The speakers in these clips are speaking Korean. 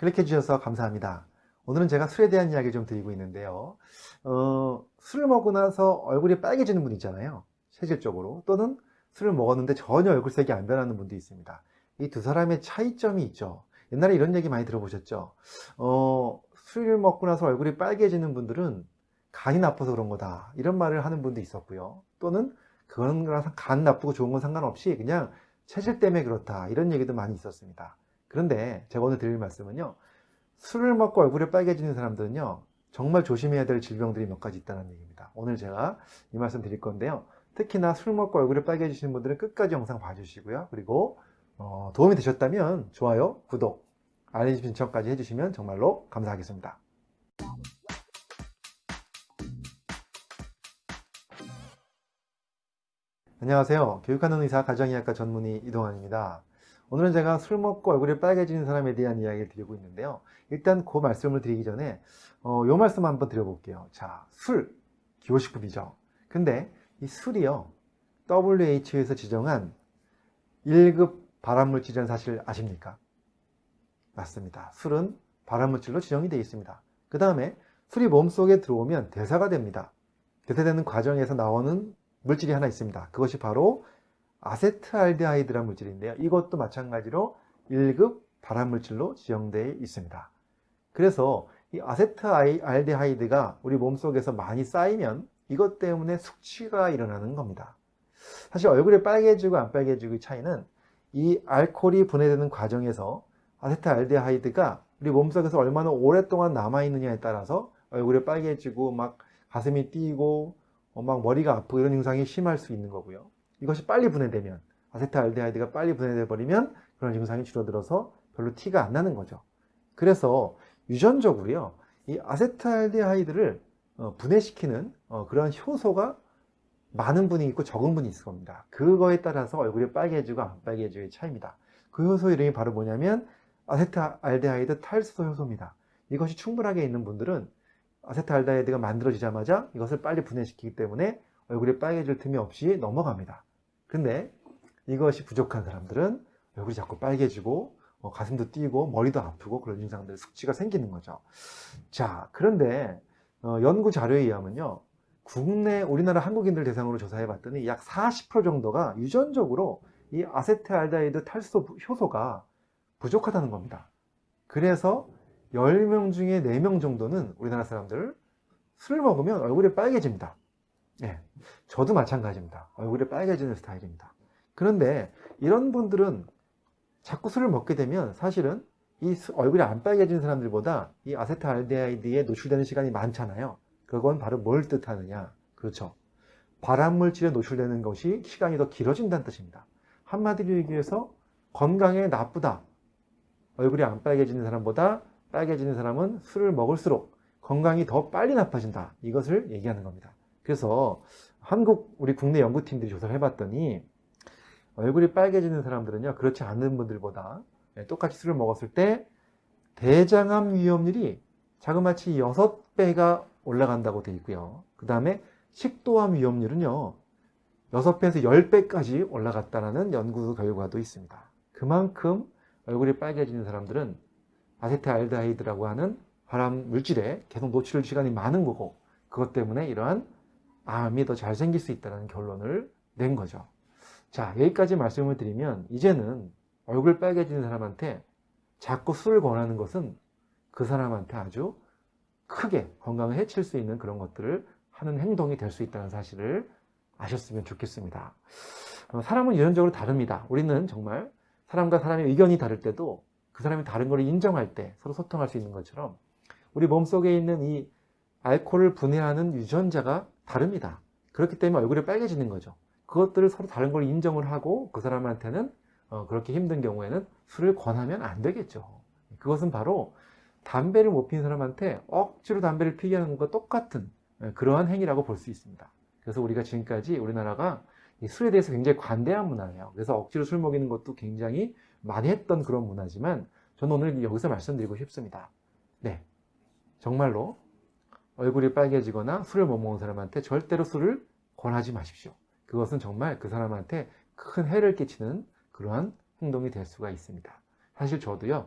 클릭해 주셔서 감사합니다. 오늘은 제가 술에 대한 이야기 좀 드리고 있는데요. 어, 술을 먹고 나서 얼굴이 빨개지는 분 있잖아요. 체질적으로. 또는 술을 먹었는데 전혀 얼굴색이 안 변하는 분도 있습니다. 이 두 사람의 차이점이 있죠. 옛날에 이런 얘기 많이 들어보셨죠? 어, 술을 먹고 나서 얼굴이 빨개지는 분들은 간이 나빠서 그런 거다. 이런 말을 하는 분도 있었고요. 또는 그런 거랑 간 나쁘고 좋은 건 상관없이 그냥 체질 때문에 그렇다. 이런 얘기도 많이 있었습니다. 그런데 제가 오늘 드릴 말씀은요. 술을 먹고 얼굴이 빨개지는 사람들은요. 정말 조심해야 될 질병들이 몇 가지 있다는 얘기입니다. 오늘 제가 이 말씀 드릴 건데요. 특히나 술 먹고 얼굴이 빨개지시는 분들은 끝까지 영상 봐주시고요. 그리고 어, 도움이 되셨다면 좋아요, 구독, 알림 신청까지 해주시면 정말로 감사하겠습니다. 안녕하세요. 교육하는 의사 가정의학과 전문의 이동환입니다. 오늘은 제가 술 먹고 얼굴이 빨개지는 사람에 대한 이야기를 드리고 있는데요. 일단 그 말씀을 드리기 전에 어, 요 말씀 한번 드려볼게요. 자, 술, 기호식품이죠. 근데 이 술이요. WHO에서 지정한 1급 발암물질이라는 사실 아십니까? 맞습니다. 술은 발암물질로 지정이 되어 있습니다. 그 다음에 술이 몸속에 들어오면 대사가 됩니다. 대사되는 과정에서 나오는 물질이 하나 있습니다. 그것이 바로 아세트알데하이드란 물질인데요. 이것도 마찬가지로 1급 발암물질로 지정되어 있습니다. 그래서 이 아세트알데하이드가 우리 몸속에서 많이 쌓이면 이것 때문에 숙취가 일어나는 겁니다. 사실 얼굴이 빨개지고 안 빨개지고의 차이는 이 알코올이 분해되는 과정에서 아세트알데하이드가 우리 몸속에서 얼마나 오랫동안 남아있느냐에 따라서 얼굴이 빨개지고 막 가슴이 뛰고 막 머리가 아프고 이런 증상이 심할 수 있는 거고요. 이것이 빨리 분해되면 아세트알데하이드가 빨리 분해돼 버리면 그런 증상이 줄어들어서 별로 티가 안 나는 거죠. 그래서 유전적으로요. 이 아세트알데하이드를 어, 분해시키는 어, 그런 효소가 많은 분이 있고 적은 분이 있을 겁니다. 그거에 따라서 얼굴이 빨개지고 안 빨개지고의 차이입니다. 그 효소 이름이 바로 뭐냐면 아세트알데하이드 탈수소 효소입니다. 이것이 충분하게 있는 분들은 아세트알데하이드가 만들어지자마자 이것을 빨리 분해시키기 때문에 얼굴이 빨개질 틈이 없이 넘어갑니다. 근데 이것이 부족한 사람들은 얼굴이 자꾸 빨개지고 어, 가슴도 뛰고 머리도 아프고 그런 증상들 숙취가 생기는 거죠. 자 그런데 어, 연구 자료에 의하면요. 국내 우리나라 한국인들 대상으로 조사해 봤더니 약 40% 정도가 유전적으로 이 아세트알데하이드 탈수 효소가 부족하다는 겁니다. 그래서 10명 중에 4명 정도는 우리나라 사람들 술을 먹으면 얼굴이 빨개집니다. 예, 저도 마찬가지입니다. 얼굴이 빨개지는 스타일입니다. 그런데 이런 분들은 자꾸 술을 먹게 되면 사실은 이 얼굴이 안 빨개지는 사람들보다 이 아세트알데하이드에 노출되는 시간이 많잖아요. 그건 바로 뭘 뜻하느냐? 그렇죠. 발암물질에 노출되는 것이 시간이 더 길어진다는 뜻입니다. 한마디로 얘기해서 건강에 나쁘다. 얼굴이 안 빨개지는 사람보다 빨개지는 사람은 술을 먹을수록 건강이 더 빨리 나빠진다. 이것을 얘기하는 겁니다. 그래서 한국 우리 국내 연구팀들이 조사를 해봤더니 얼굴이 빨개지는 사람들은요 그렇지 않은 분들보다 똑같이 술을 먹었을 때 대장암 위험률이 자그마치 6배가 올라간다고 되어 있고요. 그 다음에 식도암 위험률은요 6배에서 10배까지 올라갔다는 연구 결과도 있습니다. 그만큼 얼굴이 빨개지는 사람들은 아세트알데하이드라고 하는 발암 물질에 계속 노출 시간이 많은 거고 그것 때문에 이러한 암이 더 잘 생길 수 있다는 결론을 낸 거죠. 자 여기까지 말씀을 드리면 이제는 얼굴 빨개지는 사람한테 자꾸 술을 권하는 것은 그 사람한테 아주 크게 건강을 해칠 수 있는 그런 것들을 하는 행동이 될 수 있다는 사실을 아셨으면 좋겠습니다. 어, 사람은 유전적으로 다릅니다. 우리는 정말 사람과 사람의 의견이 다를 때도 그 사람이 다른 걸 인정할 때 서로 소통할 수 있는 것처럼 우리 몸속에 있는 이 알코올을 분해하는 유전자가 다릅니다. 그렇기 때문에 얼굴이 빨개지는 거죠. 그것들을 서로 다른 걸 인정을 하고 그 사람한테는 어, 그렇게 힘든 경우에는 술을 권하면 안 되겠죠. 그것은 바로 담배를 못 피는 사람한테 억지로 담배를 피게 하는 것과 똑같은 예, 그러한 행위라고 볼 수 있습니다. 그래서 우리가 지금까지 우리나라가 술에 대해서 굉장히 관대한 문화예요. 그래서 억지로 술 먹이는 것도 굉장히 많이 했던 그런 문화지만 저는 오늘 여기서 말씀드리고 싶습니다. 네, 정말로 얼굴이 빨개지거나 술을 못 먹는 사람한테 절대로 술을 권하지 마십시오. 그것은 정말 그 사람한테 큰 해를 끼치는 그러한 행동이 될 수가 있습니다. 사실 저도요.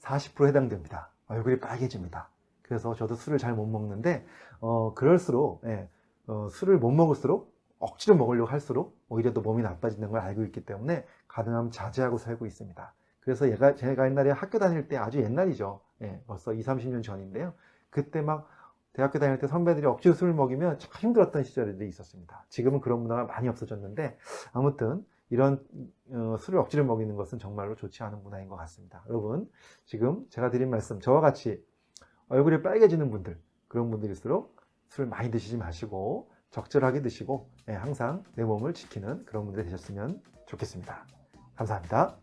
40% 해당됩니다. 얼굴이 빨개집니다. 그래서 저도 술을 잘 못 먹는데 어, 그럴수록 예, 어, 술을 못 먹을수록 억지로 먹으려고 할수록 오히려 더 몸이 나빠지는 걸 알고 있기 때문에 가능하면 자제하고 살고 있습니다. 그래서 얘가 제가 옛날에 학교 다닐 때 아주 옛날이죠. 예, 벌써 2, 30년 전인데요. 그때 막 대학교 다닐 때 선배들이 억지로 술을 먹이면 참 힘들었던 시절이 있었습니다. 지금은 그런 문화가 많이 없어졌는데 아무튼 이런 어, 술을 억지로 먹이는 것은 정말로 좋지 않은 문화인 것 같습니다. 여러분 지금 제가 드린 말씀 저와 같이 얼굴이 빨개지는 분들 그런 분들일수록 술 많이 드시지 마시고 적절하게 드시고 예, 항상 내 몸을 지키는 그런 분들이 되셨으면 좋겠습니다. 감사합니다.